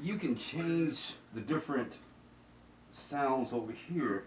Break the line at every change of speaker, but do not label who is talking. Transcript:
you can change the different sounds over here.